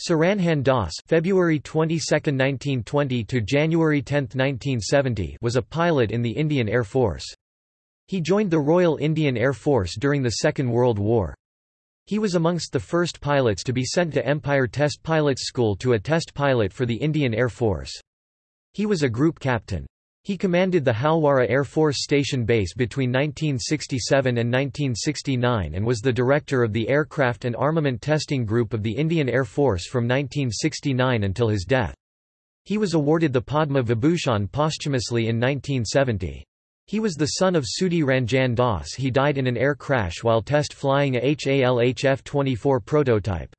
Suranjan Das February 22, 1920 to January 10, 1970 was a pilot in the Indian Air Force. He joined the Royal Indian Air Force during the Second World War. He was amongst the first pilots to be sent to Empire Test Pilots School to a test pilot for the Indian Air Force. He was a group captain. He commanded the Halwara Air Force Station Base between 1967 and 1969 and was the director of the Aircraft and Armament Testing Group of the Indian Air Force from 1969 until his death. He was awarded the Padma Vibhushan posthumously in 1970. He was the son of Sudhi Ranjan Das he died in an air crash while test flying a HAL HF-24 prototype.